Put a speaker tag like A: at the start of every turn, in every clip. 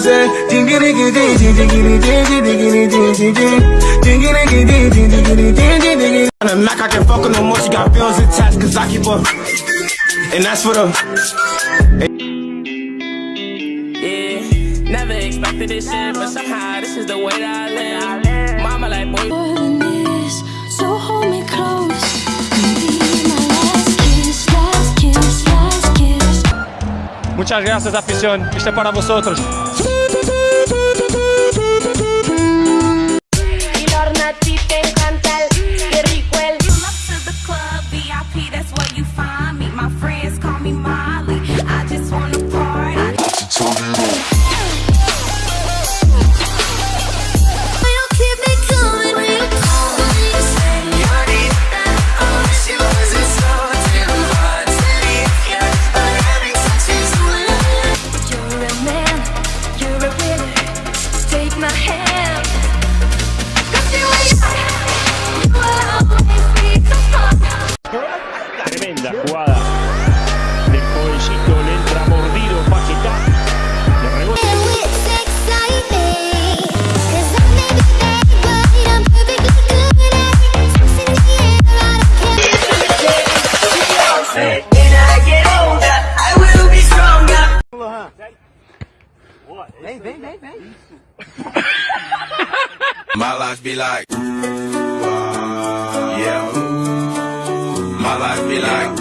A: jingiri. On the Mac, I can fuck with no more. She got feelings attached, cause I keep up. And that's for the.
B: Yeah, never expected this shit, but somehow this is the way that I live. Mama like, boy,
C: more than this. So hold me close. Be my last kiss, last kiss, last kiss.
D: Muchas gracias, afición. Este es para vosotros.
A: head. life be like. Yeah. My life be like.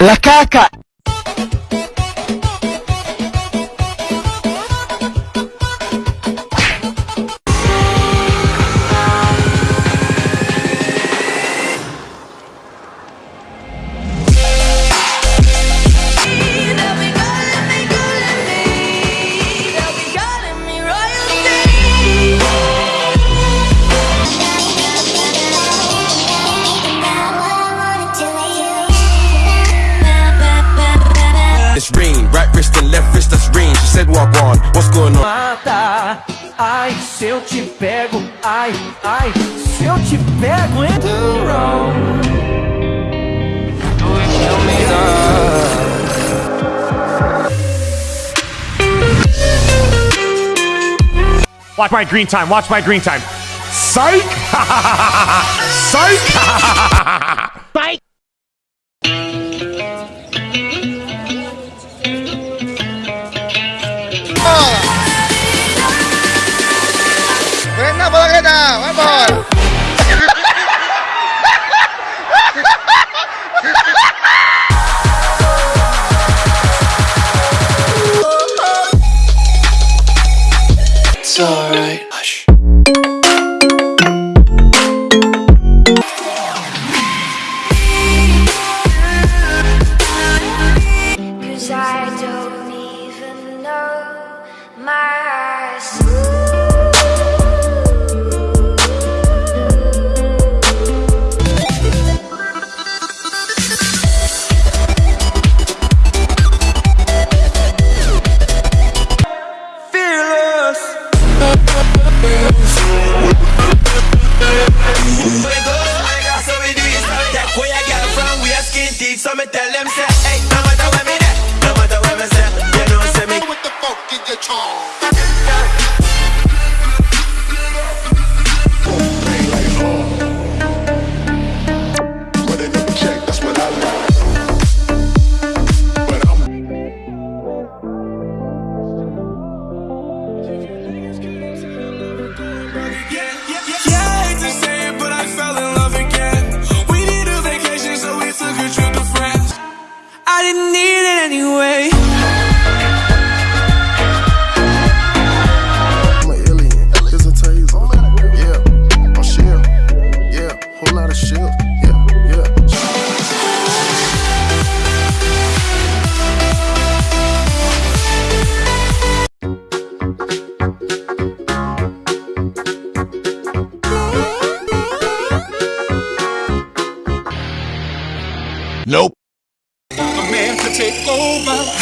A: La caca!
B: Ai, se eu te pego, ai, ai, se eu te pego, hein? Do wrong.
D: Watch my green time. Watch my green time. Psych! Psych!
A: alright.
C: me tell them say, hey. lot of shit.
E: Nope. A
B: man could take over.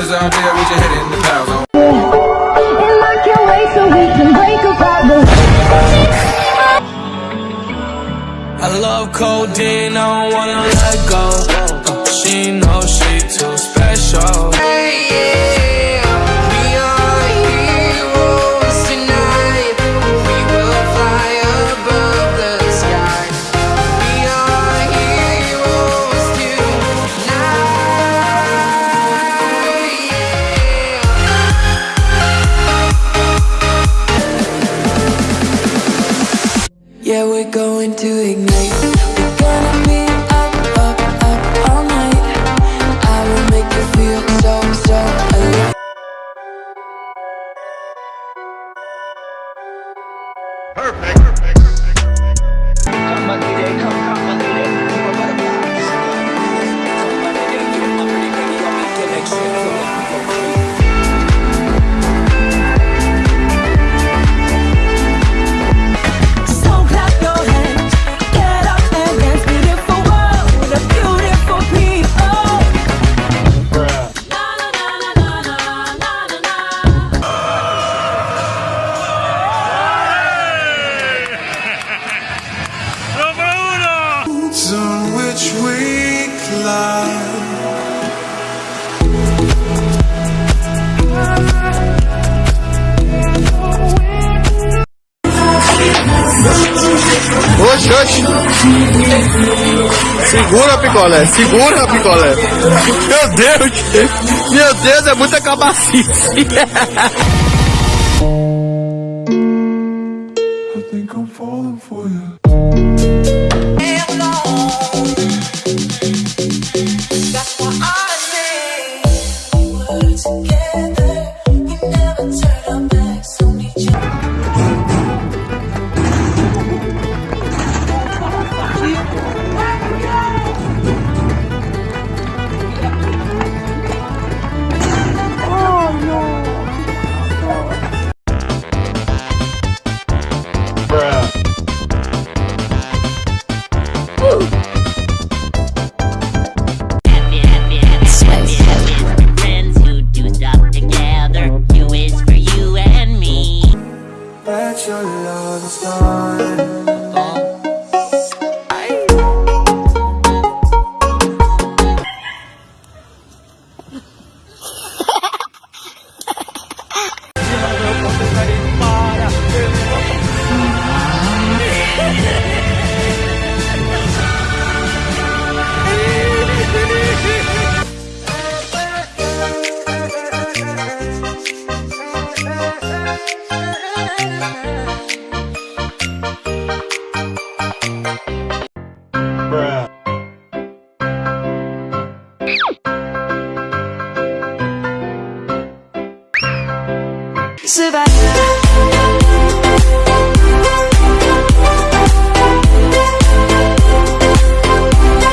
C: Diamonds all day with your head in the clouds.
B: And I can't wait so we can break apart.
C: I love codeine, I don't wanna let go. She knows she too special.
F: Oxe, oxe. Segura, picolé. Segura, picolé. Meu Deus. Meu Deus, é muita cabacice.
C: Savannah